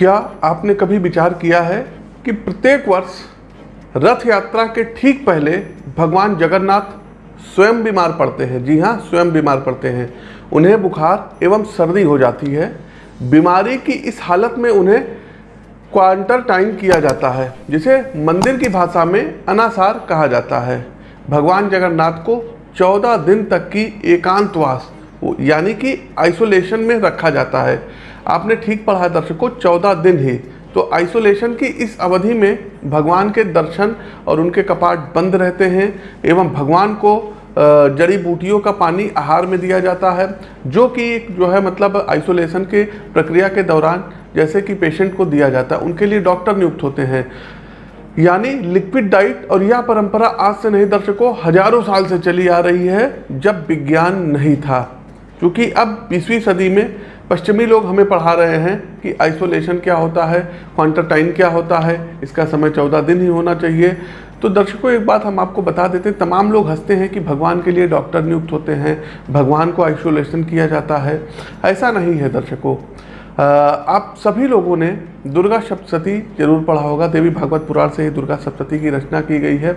क्या आपने कभी विचार किया है कि प्रत्येक वर्ष रथ यात्रा के ठीक पहले भगवान जगन्नाथ स्वयं बीमार पड़ते हैं? जी हाँ स्वयं बीमार पड़ते हैं। उन्हें बुखार एवं सर्दी हो जाती है। बीमारी की इस हालत में उन्हें क्वारंटाइन किया जाता है, जिसे मंदिर की भाषा में अनासार कहा जाता है। भगवान जगन्नाथ को 14 दिन तक की एकांतवास यानी कि आइसोलेशन में रखा जाता है। आपने ठीक पढ़ा है दर्शकों 14 दिन ही। तो आइसोलेशन की इस अवधि में भगवान के दर्शन और उनके कपाट बंद रहते हैं एवं भगवान को जड़ी बूटियों का पानी आहार में दिया जाता है, जो कि जो है मतलब आइसोलेशन के प्रक्रिया के दौरान जैसे कि पेशेंट को दिया जाता है, उनके लिए डॉक्टर नियुक्त होते हैं। यानी लिक्विड डाइट और यह परंपरा आज से नहीं, दर्शकों, हज़ारों साल से चली आ रही है, जब विज्ञान नहीं था। क्योंकि अब बीसवीं सदी में पश्चिमी लोग हमें पढ़ा रहे हैं कि आइसोलेशन क्या होता है क्वांटरटाइन क्या होता है, इसका समय चौदह दिन ही होना चाहिए। तो दर्शकों, एक बात हम आपको बता देते हैं, तमाम लोग हँसते हैं कि भगवान के लिए डॉक्टर नियुक्त होते हैं, भगवान को आइसोलेशन किया जाता है। ऐसा नहीं है दर्शकों। आप सभी लोगों ने दुर्गा सप्तशती ज़रूर पढ़ा होगा। देवी भागवत पुराण से ही दुर्गा सप्तशती की रचना की गई है।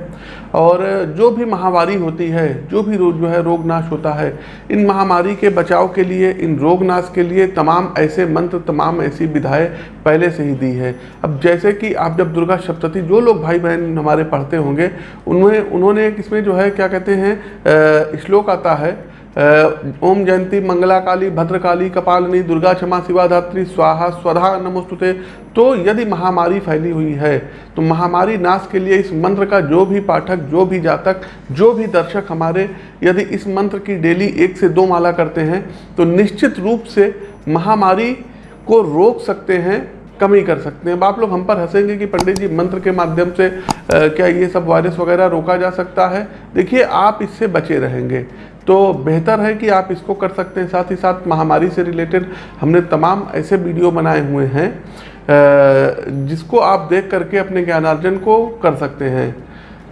और जो भी महामारी होती है, जो भी रोग जो है रोग नाश होता है, इन महामारी के बचाव के लिए, इन रोग नाश के लिए तमाम ऐसे मंत्र, तमाम ऐसी विधाएँ पहले से ही दी है। अब जैसे कि आप जब दुर्गा सप्तशती, जो लोग भाई बहन हमारे पढ़ते होंगे उन्होंने उन्होंने इसमें जो है, क्या कहते हैं श्लोक आता है ओम जयंती मंगला काली भद्रकाली कपालिनी दुर्गा क्षमा शिवाधात्री स्वाहा स्वधा नमोस्तुते। तो यदि महामारी फैली हुई है तो महामारी नाश के लिए इस मंत्र का जो भी पाठक जो भी जातक जो भी दर्शक हमारे यदि इस मंत्र की डेली एक से दो माला करते हैं तो निश्चित रूप से महामारी को रोक सकते हैं कमी कर सकते हैं। अब आप लोग हम पर हंसेंगे कि पंडित जी मंत्र के माध्यम से आ, क्या ये सब वायरस वगैरह रोका जा सकता है? देखिए आप इससे बचे रहेंगे। तो बेहतर है कि आप इसको कर सकते हैं। साथ ही साथ महामारी से रिलेटेड हमने तमाम ऐसे वीडियो बनाए हुए हैं जिसको आप देख करके अपने ज्ञानार्जन को कर सकते हैं।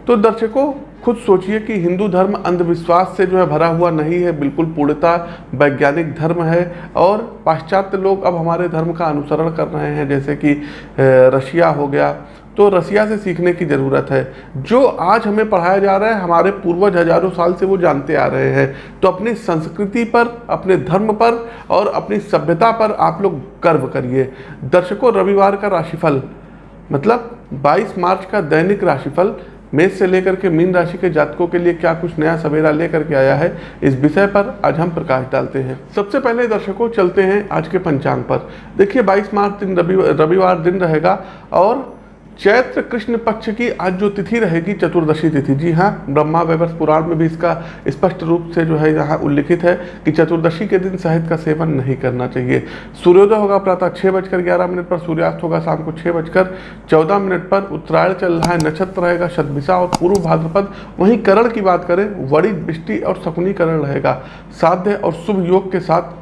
तो दर्शकों, खुद सोचिए कि हिंदू धर्म अंधविश्वास से जो है भरा हुआ नहीं है, बिल्कुल पूर्णता वैज्ञानिक धर्म है और पाश्चात्य लोग अब हमारे धर्म का अनुसरण कर रहे हैं। जैसे कि रशिया हो गया तो रसिया से सीखने की ज़रूरत है। जो आज हमें पढ़ाया जा रहा है, हमारे पूर्वज हज़ारों साल से वो जानते आ रहे हैं। तो अपनी संस्कृति पर, अपने धर्म पर और अपनी सभ्यता पर आप लोग गर्व करिए। दर्शकों, रविवार का राशिफल मतलब 22 मार्च का दैनिक राशिफल, मेष से लेकर के मीन राशि के जातकों के लिए क्या कुछ नया सवेरा लेकर के आया है, इस विषय पर आज हम प्रकाश डालते हैं। सबसे पहले दर्शकों, चलते हैं आज के पंचांग पर। देखिए 22 मार्च दिन रविवार दिन रहेगा और चैत्र कृष्ण पक्ष की आज जो तिथि रहेगी, चतुर्दशी तिथि। जी हाँ ब्रह्मा वैवर्ष पुराण में भी इसका स्पष्ट रूप से जो है यहाँ उल्लिखित है कि चतुर्दशी के दिन शहद का सेवन नहीं करना चाहिए। सूर्योदय होगा प्रातः छः बजकर ग्यारह मिनट पर, सूर्यास्त होगा शाम को छः बजकर चौदह मिनट पर। उत्तरायण चल रहा है, नक्षत्र रहेगा शतभिषा और पूर्व भाद्रपद। वहीं करण की बात करें वड़ी बिष्टि और शकुनी करण रहेगा। साध्य और शुभ योग के साथ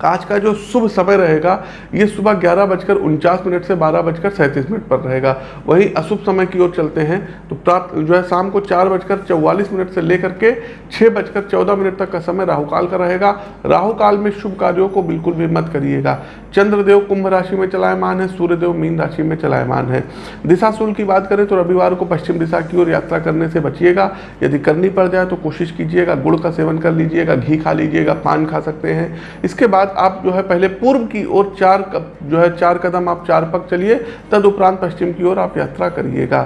आज का जो शुभ समय रहेगा, ये सुबह ग्यारह बजकर उनचास मिनट से बारह बजकर सैंतीस मिनट पर रहेगा। वहीं अशुभ समय की ओर चलते हैं। तो प्राप्त, जो है शाम को चार बजकर चौवालीस मिनट से लेकर के छः बजकर चौदह मिनट तक का समय राहुकाल का रहेगा। राहुकाल में शुभ कार्यों को बिल्कुल भी मत करिएगा। चंद्रदेव कुंभ राशि में चलायमान है, सूर्यदेव मीन राशि में चलायमान है। दिशाशूल की बात करें तो रविवार को पश्चिम दिशा की ओर यात्रा करने से बचिएगा। यदि करनी पड़ जाए तो कोशिश कीजिएगा, गुड़ का सेवन कर लीजिएगा, घी खा लीजिएगा, पान खा सकते हैं। इसके बाद बाद आप जो है पहले पूर्व की ओर चार जो है चार कदम आप चार पग चलिए तदुपरांत पश्चिम की ओर आप यात्रा करिएगा।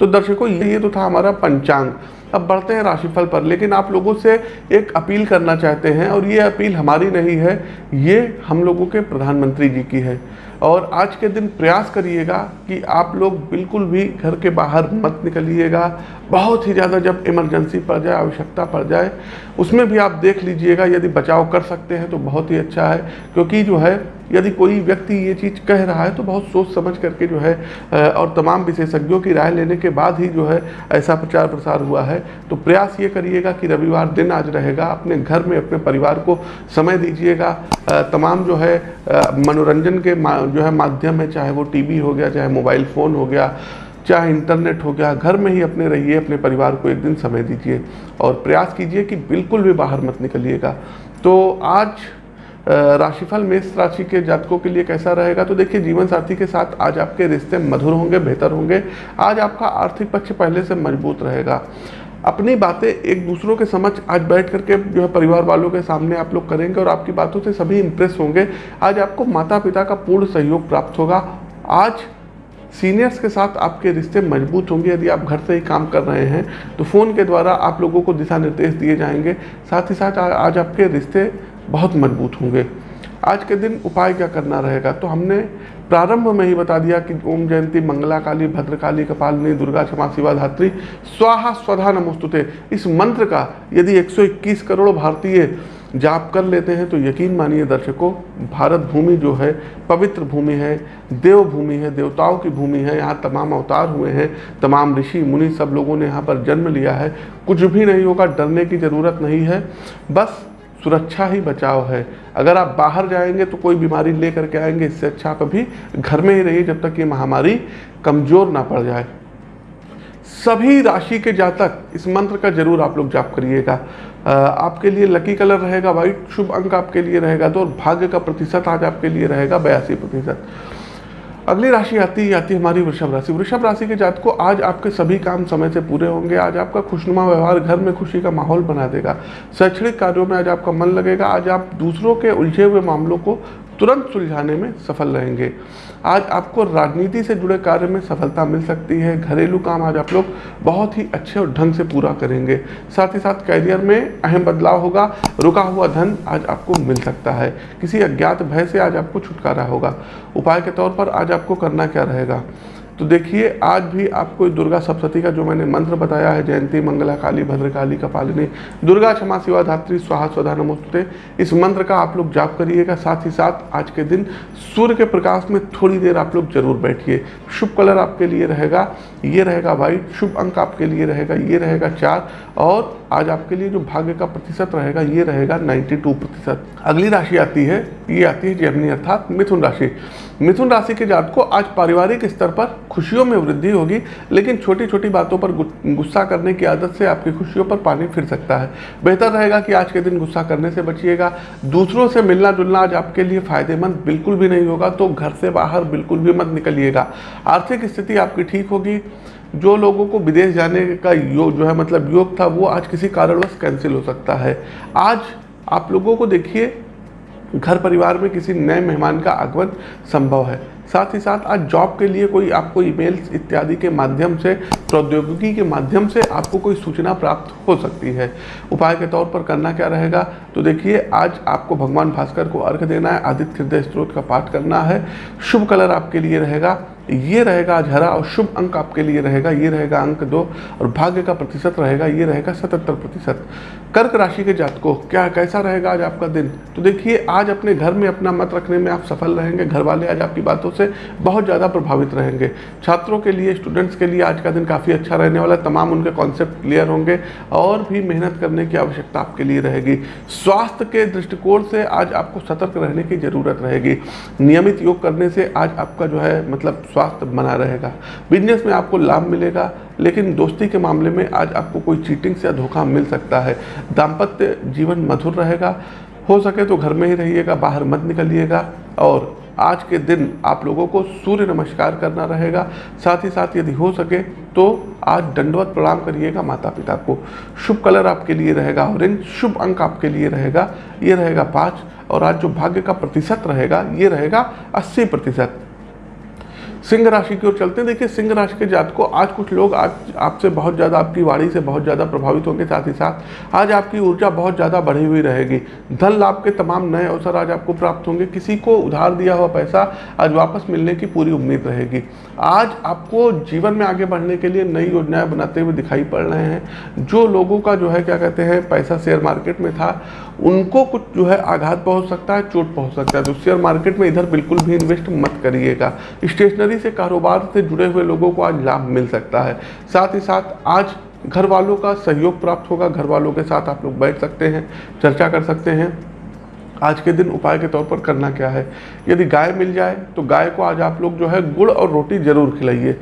तो दर्शकों, ये तो था हमारा पंचांग। अब बढ़ते हैं राशिफल पर, लेकिन आप लोगों से एक अपील करना चाहते हैं, और ये अपील हमारी नहीं है, ये हम लोगों के प्रधानमंत्री जी की है। और आज के दिन प्रयास करिएगा कि आप लोग बिल्कुल भी घर के बाहर मत निकलिएगा। बहुत ही ज़्यादा जब इमरजेंसी पड़ जाए, आवश्यकता पड़ जाए, उसमें भी आप देख लीजिएगा, यदि बचाव कर सकते हैं तो बहुत ही अच्छा है, क्योंकि जो है यदि कोई व्यक्ति ये चीज़ कह रहा है तो बहुत सोच समझ करके जो है और तमाम विशेषज्ञों की राय लेने के बाद ही जो है, ऐसा प्रचार प्रसार हुआ है। तो प्रयास ये करिएगा कि रविवार दिन आज रहेगा, अपने घर में, अपने परिवार को समय दीजिएगा। तमाम जो है मनोरंजन के जो है माध्यम है, चाहे वो टीवी हो गया, चाहे मोबाइल फ़ोन हो गया, चाहे इंटरनेट हो गया, घर में ही अपने रहिए, अपने परिवार को एक दिन समय दीजिए। और प्रयास कीजिए कि बिल्कुल भी बाहर मत निकलिएगा। तो आज राशिफल मेष राशि के जातकों के लिए कैसा रहेगा? तो देखिए, जीवन साथी के साथ आज आपके रिश्ते मधुर होंगे, बेहतर होंगे। आज आपका आर्थिक पक्ष पहले से मज़बूत रहेगा। अपनी बातें एक दूसरों के समझ आज बैठ करके जो है परिवार वालों के सामने आप लोग करेंगे और आपकी बातों से सभी इंप्रेस होंगे। आज आपको माता पिता का पूर्ण सहयोग प्राप्त होगा। आज सीनियर्स के साथ आपके रिश्ते मज़बूत होंगे। यदि आप घर से ही काम कर रहे हैं तो फ़ोन के द्वारा आप लोगों को दिशा निर्देश दिए जाएँगे। साथ ही साथ आज आपके रिश्ते बहुत मज़बूत होंगे। आज के दिन उपाय क्या करना रहेगा? तो हमने प्रारंभ में ही बता दिया कि ओम जयंती मंगला काली भद्रकाली, कपालिनी, दुर्गा क्षमा शिवा धात्री स्वाहा, स्वधा नमोस्तुते। इस मंत्र का यदि 121 करोड़ भारतीय जाप कर लेते हैं तो यकीन मानिए दर्शकों, भारत भूमि जो है, पवित्र भूमि है, देव भूमि है, देवताओं की भूमि है, यहाँ तमाम अवतार हुए हैं, तमाम ऋषि, मुनि सब लोगों ने यहाँ पर जन्म लिया है। कुछ भी नहीं होगा, डरने की ज़रूरत नहीं है। बस सुरक्षा ही बचाव है। अगर आप बाहर जाएँगे तो कोई बीमारी ले करके आएँगे, इससे अच्छा आप अभी घर में ही रहिए जब तक ये महामारी कमज़ोर ना पड़ जाए। सभी राशि के जातक, इस मंत्र का ज़रूर आप लोग जाप करिएगा। आपके लिए लकी कलर रहेगा वाइट शुभ अंक आपके लिए रहेगा तो और भाग्य का प्रतिशत आज आपके लिए रहेगा बयासी प्रतिशत। अगली राशि आती है आती है हमारी वृषभ राशि। वृषभ राशि के जात को आज आपके सभी काम समय से पूरे होंगे। आज आपका खुशनुमा व्यवहार घर में खुशी का माहौल बना देगा। शैक्षणिक कार्यों में आज आपका मन लगेगा। आज आप दूसरों के उलझे हुए मामलों को तुरंत सुलझाने में सफल रहेंगे। आज आपको राजनीति से जुड़े कार्य में सफलता मिल सकती है, घरेलू काम आज आप लोग बहुत ही अच्छे और ढंग से पूरा करेंगे। साथ ही साथ कैरियर में अहम बदलाव होगा, रुका हुआ धन आज आपको मिल सकता है। किसी अज्ञात भय से आज आपको छुटकारा होगा। उपाय के तौर पर आज आपको करना क्या रहेगा? तो देखिए, आज भी आपको दुर्गा सप्तती का जो मैंने मंत्र बताया है, जयंती, मंगला काली, भद्रकाली, कपालिनी, दुर्गा क्षमा, शिवा, धात्री, स्वाहा, स्वधा, नमोस्तुते, इस मंत्र का आप लोग जाप करिएगा। साथ ही साथ आज के दिन सूर्य के प्रकाश में थोड़ी देर आप लोग ज़रूर बैठिए। शुभ कलर आपके लिए रहेगा, ये रहेगा वाइट शुभ अंक आपके लिए रहेगा, ये रहेगा चार और आज आपके लिए जो भाग्य का प्रतिशत रहेगा, ये रहेगा 92 प्रतिशत। अगली राशि आती है, ये आती है जेमनी अर्थात मिथुन राशि। मिथुन राशि के जात को आज पारिवारिक स्तर पर खुशियों में वृद्धि होगी, लेकिन छोटी छोटी बातों पर गुस्सा करने की आदत से आपकी खुशियों पर पानी फिर सकता है। बेहतर रहेगा कि आज के दिन गुस्सा करने से बचिएगा। दूसरों से मिलना जुलना आज आपके लिए फ़ायदेमंद बिल्कुल भी नहीं होगा तो घर से बाहर बिल्कुल भी मत निकलिएगा। आर्थिक स्थिति आपकी ठीक होगी जो लोगों को विदेश जाने का योग जो है मतलब योग था, वो आज किसी कारणवश कैंसिल हो सकता है। आज आप लोगों को देखिए, घर परिवार में किसी नए मेहमान का आगमन संभव है। साथ ही साथ आज जॉब के लिए कोई आपको ईमेल्स इत्यादि के माध्यम से, प्रौद्योगिकी के माध्यम से आपको कोई सूचना प्राप्त हो सकती है। उपाय के तौर पर करना क्या रहेगा? तो देखिए, आज आपको भगवान भास्कर को अर्घ देना है, आदित्य हृदय स्त्रोत का पाठ करना है। शुभ कलर आपके लिए रहेगा। ये रहेगा आज हरा और शुभ अंक आपके लिए रहेगा, ये रहेगा अंक दो, और भाग्य का प्रतिशत रहेगा, ये रहेगा सतहत्तर प्रतिशत। कर्क राशि के जातकों, क्या, कैसा रहेगा आज आपका दिन? तो देखिए, आज अपने घर में अपना मत रखने में आप सफल रहेंगे घर वाले आज आपकी बातों से बहुत ज़्यादा प्रभावित रहेंगे। छात्रों के लिए, स्टूडेंट्स के लिए आज का दिन काफ़ी अच्छा रहने वाला है, तमाम उनके कॉन्सेप्ट क्लियर होंगे, और भी मेहनत करने की आवश्यकता आपके लिए रहेगी। स्वास्थ्य के दृष्टिकोण से आज आपको सतर्क रहने की ज़रूरत रहेगी। नियमित योग करने से आज आपका जो है मतलब स्वास्थ्य बना रहेगा। बिज़नेस में आपको लाभ मिलेगा, लेकिन दोस्ती के मामले में आज आपको कोई चीटिंग से धोखा मिल सकता है। दाम्पत्य जीवन मधुर रहेगा, हो सके तो घर में ही रहिएगा, बाहर मत निकलिएगा, और आज के दिन आप लोगों को सूर्य नमस्कार करना रहेगा। साथ ही साथ यदि हो सके तो आज दंडवत प्रणाम करिएगा माता पिता को। शुभ कलर आपके लिए रहेगा, ऑरेंज, शुभ अंक आपके लिए रहेगा, ये रहेगा पाँच, और आज जो भाग्य का प्रतिशत रहेगा, ये रहेगा अस्सी प्रतिशत। सिंह राशि की ओर चलते हैं। देखिए, सिंह राशि के जात को आज कुछ लोग आज आपसे बहुत ज़्यादा, आपकी वाणी से बहुत ज़्यादा प्रभावित होंगे। साथ ही साथ, आज आपकी ऊर्जा बहुत ज़्यादा बढ़ी हुई रहेगी। धन लाभ के तमाम नए अवसर आज आपको प्राप्त होंगे। किसी को उधार दिया हुआ पैसा आज वापस मिलने की पूरी उम्मीद रहेगी। आज आपको जीवन में आगे बढ़ने के लिए नई योजनाएँ बनाते हुए दिखाई पड़ रहे हैं। जो लोगों का जो है, क्या कहते हैं, पैसा शेयर मार्केट में था, उनको कुछ जो है आघात पहुँच सकता है, चोट पहुँच सकता है। तो शेयर मार्केट में इधर बिल्कुल भी इन्वेस्ट मत करिएगा। स्टेशनरी से कारोबार से जुड़े हुए लोगों को आज लाभ मिल सकता है। साथ ही साथ, आज घर वालों का सहयोग प्राप्त होगा। घर वालों के साथ आप लोग बैठ सकते हैं, चर्चा कर सकते हैं। आज के दिन उपाय के तौर पर करना क्या है? यदि गाय मिल जाए तो गाय को आज आप लोग जो है गुड़ और रोटी ज़रूर खिलाइए।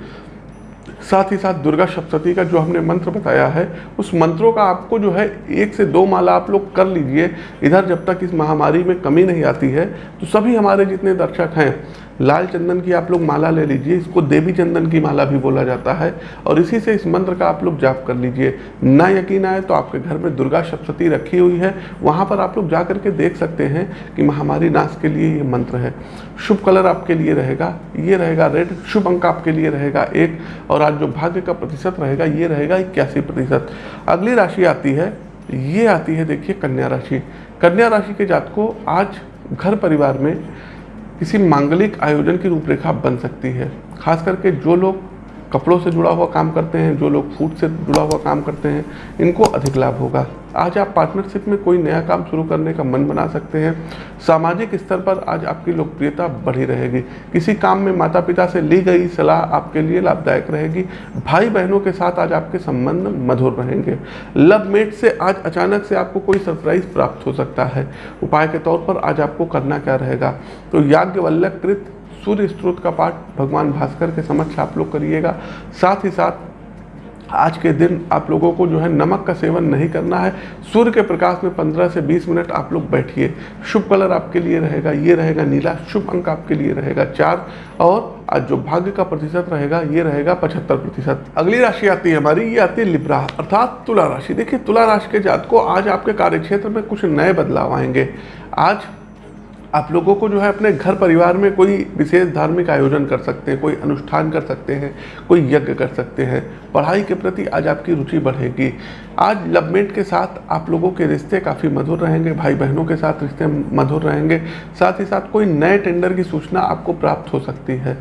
साथ ही साथ दुर्गा सप्तती का जो हमने मंत्र बताया है, उस मंत्रों का आपको जो है, एक से दो माला आप लोग कर लीजिए। इधर जब तक इस महामारी में कमी नहीं आती है तो सभी हमारे जितने दर्शक हैं, लाल चंदन की आप लोग माला ले लीजिए, इसको देवी चंदन की माला भी बोला जाता है, और इसी से इस मंत्र का आप लोग जाप कर लीजिए। ना यकीन आए तो आपके घर में दुर्गा सप्तती रखी हुई है, वहाँ पर आप लोग जा करके देख सकते हैं कि महामारी नाश के लिए ये मंत्र है। शुभ कलर आपके लिए रहेगा, ये रहेगा रेड, शुभ अंक आपके लिए रहेगा एक, और आज जो भाग्य का प्रतिशत रहेगा, ये रहेगा इक्यासी प्रतिशत। अगली राशि आती है, ये आती है देखिए कन्या राशि। कन्या राशि के जात को आज घर परिवार में किसी मांगलिक आयोजन की रूपरेखा बन सकती है। खास करके जो लोग कपड़ों से जुड़ा हुआ काम करते हैं, जो लोग फ़ूड से जुड़ा हुआ काम करते हैं, इनको अधिक लाभ होगा। आज आप पार्टनरशिप में कोई नया काम शुरू करने का मन बना सकते हैं। सामाजिक स्तर पर आज आपकी लोकप्रियता बढ़ी रहेगी। किसी काम में माता पिता से ली गई सलाह आपके लिए लाभदायक रहेगी। भाई बहनों के साथ आज आपके संबंध मधुर रहेंगे। लव मेट से आज अचानक से आपको कोई सरप्राइज़ प्राप्त हो सकता है। उपाय के तौर पर आज आपको करना क्या रहेगा? तो याज्ञवल्लकृत सूर्य स्त्रोत का पाठ भगवान भास्कर के समक्ष आप लोग करिएगा। साथ ही साथ, आज के दिन आप लोगों को जो है नमक का सेवन नहीं करना है। सूर्य के प्रकाश में 15 से 20 मिनट आप लोग बैठिए। शुभ कलर आपके लिए रहेगा, ये रहेगा नीला। शुभ अंक आपके लिए रहेगा चार। और आज जो भाग्य का प्रतिशत रहेगा, ये रहेगा पचहत्तर प्रतिशत। अगली राशि आती है हमारी, ये आती है लिब्रा, अर्थात तुला राशि। देखिए, तुला राशि के जात को आज आपके कार्यक्षेत्र में कुछ नए बदलाव आएँगे। आज आप लोगों को जो है अपने घर परिवार में कोई विशेष धार्मिक आयोजन कर सकते हैं, कोई अनुष्ठान कर सकते हैं, कोई यज्ञ कर सकते हैं, पढ़ाई के प्रति आज आपकी रुचि बढ़ेगी। आज लवमेट के साथ आप लोगों के रिश्ते काफ़ी मधुर रहेंगे भाई बहनों के साथ रिश्ते मधुर रहेंगे, साथ ही साथ कोई नए टेंडर की सूचना आपको प्राप्त हो सकती है।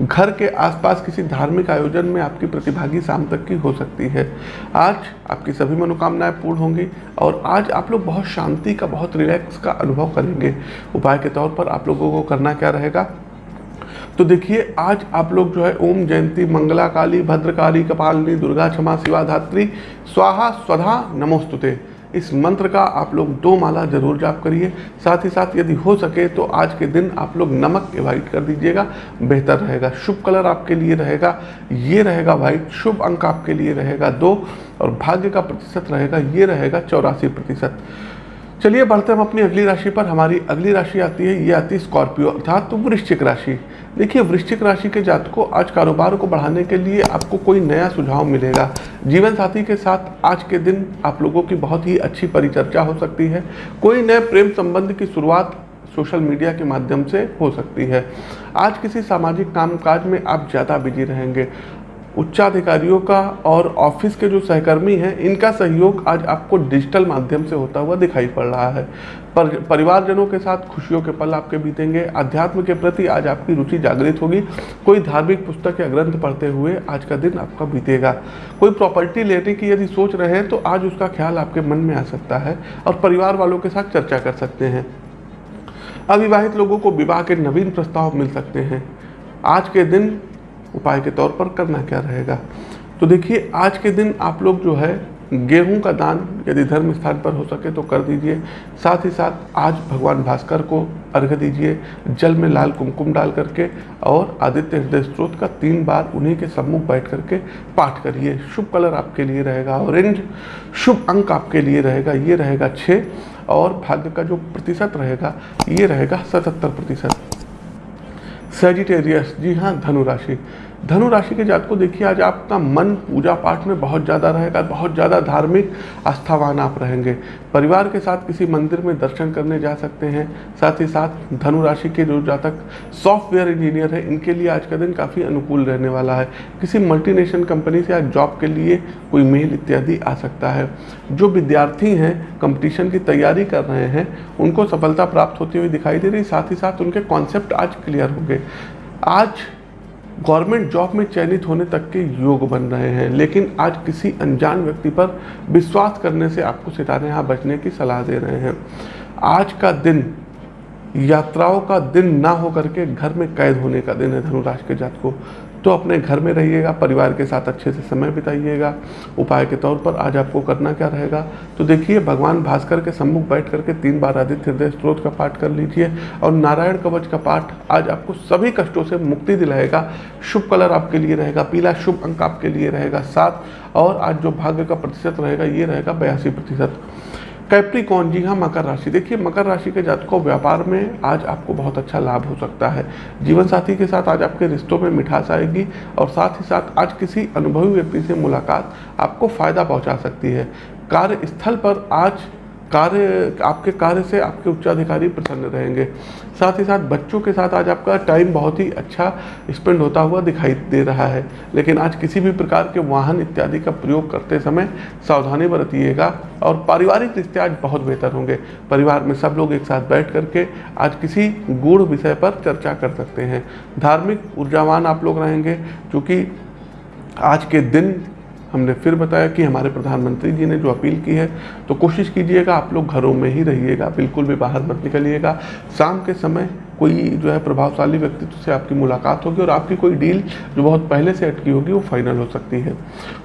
घर के आसपास किसी धार्मिक आयोजन में आपकी प्रतिभागी शाम तक की हो सकती है। आज आपकी सभी मनोकामनाएँ पूर्ण होंगी और आज आप लोग बहुत शांति का, बहुत रिलैक्स का अनुभव करेंगे। उपाय के तौर पर आप लोगों को करना क्या रहेगा? तो देखिए, आज आप लोग जो है ओम जयंती मंगला काली भद्रकाली, कपालिनी, दुर्गा क्षमा, शिवा धात्री, स्वाहा, स्वधा, नमोस्तुते। इस मंत्र का आप लोग दो माला ज़रूर जाप करिए। साथ ही साथ यदि हो सके तो आज के दिन आप लोग नमक एवॉइड कर दीजिएगा, बेहतर रहेगा। शुभ कलर आपके लिए रहेगा, ये रहेगा वाइट शुभ अंक आपके लिए रहेगा दो, और भाग्य का प्रतिशत रहेगा, ये रहेगा चौरासी प्रतिशत। चलिए बढ़ते हम अपनी अगली राशि पर। हमारी अगली राशि आती है, ये आती है स्कॉर्पियो, अर्थात तो वृश्चिक राशि। देखिए, वृश्चिक राशि के जात को आज कारोबार को बढ़ाने के लिए आपको कोई नया सुझाव मिलेगा। जीवन साथी के साथ आज के दिन आप लोगों की बहुत ही अच्छी परिचर्चा हो सकती है। कोई नए प्रेम संबंध की शुरुआत सोशल मीडिया के माध्यम से हो सकती है। आज किसी सामाजिक कामकाज में आप ज़्यादा बिज़ी रहेंगे। उच्चाधिकारियों का और ऑफ़िस के जो सहकर्मी हैं, इनका सहयोग आज आपको डिजिटल माध्यम से होता हुआ दिखाई पड़ रहा है। पर, परिवारजनों के साथ खुशियों के पल आपके बीतेंगे। अध्यात्म के प्रति आज आपकी रुचि जागृत होगी। कोई धार्मिक पुस्तक या ग्रंथ पढ़ते हुए आज का दिन आपका बीतेगा। कोई प्रॉपर्टी लेने की यदि सोच रहे हैं तो आज उसका ख्याल आपके मन में आ सकता है और परिवार वालों के साथ चर्चा कर सकते हैं। अविवाहित लोगों को विवाह के नवीन प्रस्ताव मिल सकते हैं। आज के दिन उपाय के तौर पर करना क्या रहेगा? तो देखिए, आज के दिन आप लोग जो है, गेहूँ का दान यदि धर्म स्थान पर हो सके तो कर दीजिए। साथ ही साथ आज भगवान भास्कर को अर्घ दीजिए, जल में लाल कुमकुम डाल करके और आदित्य हृदय स्त्रोत का तीन बार उन्हीं के सम्मुख बैठ करके पाठ करिए। शुभ कलर आपके लिए रहेगा, ऑरेंज। शुभ अंक आपके लिए रहेगा, ये रहेगा छः और भाग्य का जो प्रतिशत रहेगा, ये रहेगा सतहत्तर प्रतिशत। सेजिटेरियस जी हाँ धनुराशि धनु राशि के जात को देखिए आज आपका मन पूजा पाठ में बहुत ज़्यादा रहेगा, बहुत ज़्यादा धार्मिक आस्थावान आप रहेंगे। परिवार के साथ किसी मंदिर में दर्शन करने जा सकते हैं, साथ ही साथ धनु राशि के जो जातक सॉफ्टवेयर इंजीनियर है, इनके लिए आज का दिन काफ़ी अनुकूल रहने वाला है। किसी मल्टीनेशनल कंपनी से आज जॉब के लिए कोई मेल इत्यादि आ सकता है। जो विद्यार्थी हैं, कंपटीशन की तैयारी कर रहे हैं, उनको सफलता प्राप्त होती हुई दिखाई दे रही, साथ ही साथ उनके कॉन्सेप्ट आज क्लियर होंगे आज गवर्नमेंट जॉब में चयनित होने तक के योग बन रहे हैं। लेकिन आज किसी अनजान व्यक्ति पर विश्वास करने से आपको सितारे यहाँ बचने की सलाह दे रहे हैं। आज का दिन, यात्राओं का दिन ना होकर के घर में कैद होने का दिन है धनुराज के जात को तो अपने घर में रहिएगा, परिवार के साथ अच्छे से समय बिताइएगा। उपाय के तौर पर आज आपको करना क्या रहेगा? तो देखिए, भगवान भास्कर के सम्मुख बैठ करके तीन बार आदित्य हृदय स्त्रोत का पाठ कर लीजिए और नारायण कवच का पाठ आज आपको सभी कष्टों से मुक्ति दिलाएगा। शुभ कलर आपके लिए रहेगा, पीला शुभ अंक आपके लिए रहेगा, सात और आज जो भाग्य का प्रतिशत रहेगा, ये रहेगा बयासी प्रतिशत। कैप्रिकॉन जी हाँ मकर राशि। देखिए, मकर राशि के जातकों व्यापार में आज आपको बहुत अच्छा लाभ हो सकता है। जीवन साथी के साथ आज आपके रिश्तों में मिठास आएगी और साथ ही साथ आज किसी अनुभवी व्यक्ति से मुलाकात आपको फ़ायदा पहुँचा सकती है। कार्यस्थल पर आज कार्य, आपके कार्य से आपके उच्चाधिकारी प्रसन्न रहेंगे। साथ ही साथ बच्चों के साथ आज आपका टाइम बहुत ही अच्छा स्पेंड होता हुआ दिखाई दे रहा है। लेकिन आज किसी भी प्रकार के वाहन इत्यादि का प्रयोग करते समय सावधानी बरतिएगा और पारिवारिक रिश्ते आज बहुत बेहतर होंगे। परिवार में सब लोग एक साथ बैठ करके आज किसी गूढ़ विषय पर चर्चा कर सकते हैं। धार्मिक ऊर्जावान आप लोग रहेंगे, क्योंकि आज के दिन हमने फिर बताया कि हमारे प्रधानमंत्री जी ने जो अपील की है तो कोशिश कीजिएगा आप लोग घरों में ही रहिएगा, बिल्कुल भी बाहर मत निकलिएगा। शाम के समय कोई जो है प्रभावशाली व्यक्तित्व से आपकी मुलाकात होगी और आपकी कोई डील जो बहुत पहले से अटकी होगी, वो फाइनल हो सकती है।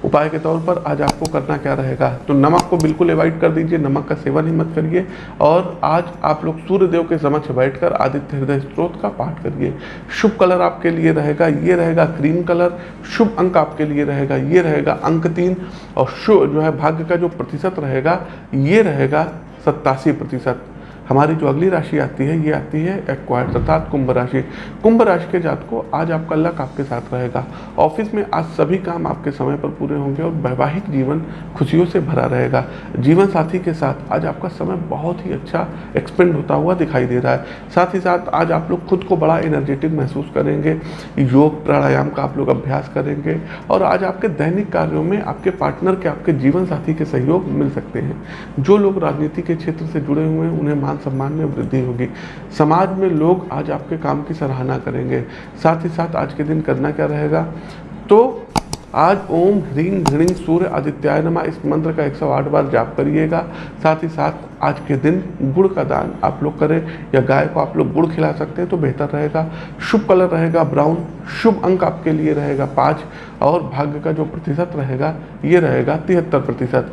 उपाय के तौर पर आज आपको करना क्या रहेगा? तो नमक को बिल्कुल अवॉइड कर दीजिए, नमक का सेवन ही मत करिए और आज आप लोग सूर्य देव के समक्ष बैठकर आदित्य हृदय स्त्रोत का पाठ करिए। शुभ कलर आपके लिए रहेगा, ये रहेगा क्रीम कलर शुभ अंक आपके लिए रहेगा, ये रहेगा अंक तीन और शुभ जो है भाग्य का जो प्रतिशत रहेगा, ये रहेगा सत्तासी प्रतिशत। हमारी जो अगली राशि आती है, ये आती है एक्वायर अर्थात कुंभ राशि। कुंभ राशि के जात को आज आपका लक आपके साथ रहेगा। ऑफ़िस में आज सभी काम आपके समय पर पूरे होंगे और वैवाहिक जीवन खुशियों से भरा रहेगा। जीवन साथी के साथ आज आपका समय बहुत ही अच्छा एक्सपेंड होता हुआ दिखाई दे रहा है। साथ ही साथ आज आप लोग खुद को बड़ा एनर्जेटिक महसूस करेंगे। योग प्राणायाम का आप लोग अभ्यास करेंगे और आज आपके दैनिक कार्यों में आपके पार्टनर के आपके जीवन साथी के सहयोग मिल सकते हैं। जो लोग राजनीति के क्षेत्र से जुड़े हुए हैं, उन्हें मान सम्मान में वृद्धि होगी। समाज में लोग आज आपके काम की सराहना करेंगे। साथ ही साथ आज के दिन करना क्या रहेगा? तो आज ओम ह्रीं घृणी सूर्य आदित्याय नमा। इस मंत्र का 108 बार जाप करिएगा। साथ ही साथ आज के दिन गुड़ का दान आप लोग करें या गाय को आप लोग गुड़ खिला सकते हैं तो बेहतर रहेगा। शुभ कलर रहेगा, ब्राउन, शुभ अंक आपके लिए रहेगा पाँच और भाग्य का जो प्रतिशत रहेगा, ये रहेगा तिहत्तर प्रतिशत।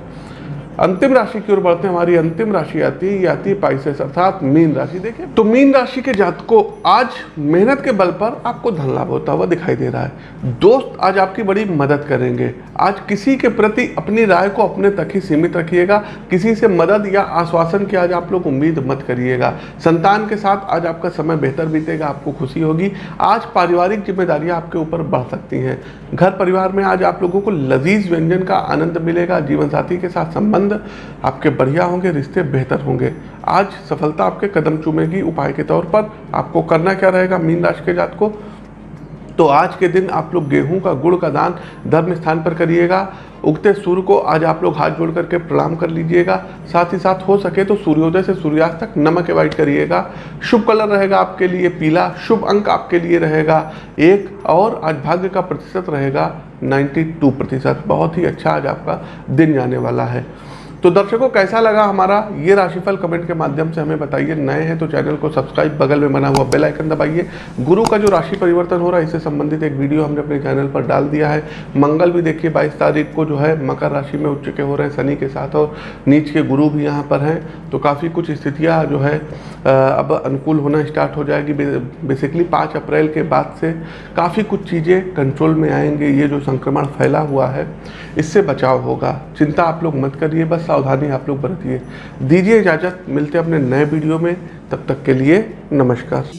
अंतिम राशि की ओर बढ़ते हैं, हमारी अंतिम राशि आती है, ये आती है पाइसेस अर्थात मीन राशि। देखिए तो मीन राशि के जात को आज मेहनत के बल पर आपको धन लाभ होता हुआ दिखाई दे रहा है। दोस्त आज आपकी बड़ी मदद करेंगे। आज किसी के प्रति अपनी राय को अपने तक ही सीमित रखिएगा। किसी से मदद या आश्वासन की आज आप लोग उम्मीद मत करिएगा। संतान के साथ आज आपका समय बेहतर बीतेगा, आपको खुशी होगी। आज पारिवारिक जिम्मेदारियाँ आपके ऊपर बढ़ सकती हैं। घर परिवार में आज आप लोगों को लजीज व्यंजन का आनंद मिलेगा जीवन साथी के साथ संबंध संबंध आपके बढ़िया होंगे, रिश्ते बेहतर होंगे। आज सफलता आपके कदम चूमेगी, उपाय के तौर पर। आपको करना क्या रहेगा मीन राशि के जात को? तो आज के दिन आप लोग गेहूँ का, गुड़ का दान धर्म स्थान पर करिएगा। उगते सूर्य को आज आप लोग हाथ जोड़ करके प्रणाम कर लीजिएगा। साथ ही साथ हो सके तो सूर्योदय से सूर्यास्त तक नमक अवॉइड करिएगा। शुभ कलर रहेगा आपके लिए पीला, शुभ अंक आपके लिए रहेगा। एक और आज भाग्य का प्रतिशत रहेगा 92 प्रतिशत। बहुत ही अच्छा आज आपका दिन जाने वाला है। तो दर्शकों, कैसा लगा हमारा ये राशिफल कमेंट के माध्यम से हमें बताइए। नए हैं तो चैनल को सब्सक्राइब, बगल में बना हुआ बेल आइकन दबाइए। गुरु का जो राशि परिवर्तन हो रहा है, इससे संबंधित एक वीडियो हमने अपने चैनल पर डाल दिया है। मंगल भी देखिए, बाईस तारीख को जो है मकर राशि में उच्च के हो रहे हैं, शनि के साथ और नीच के गुरु भी यहाँ पर हैं। तो काफ़ी कुछ स्थितियाँ जो है अब अनुकूल होना स्टार्ट हो जाएगी। बेसिकली पाँच अप्रैल के बाद से काफ़ी कुछ चीज़ें कंट्रोल में आएँगे। ये जो संक्रमण फैला हुआ है, इससे बचाव होगा। चिंता आप लोग मत करिए, बस सावधानी आप लोग बरतिए। दीजिए इजाज़त, मिलते अपने नए वीडियो में, तब तक के लिए नमस्कार।